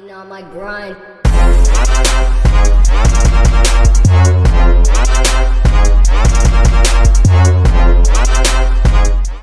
been on my grind.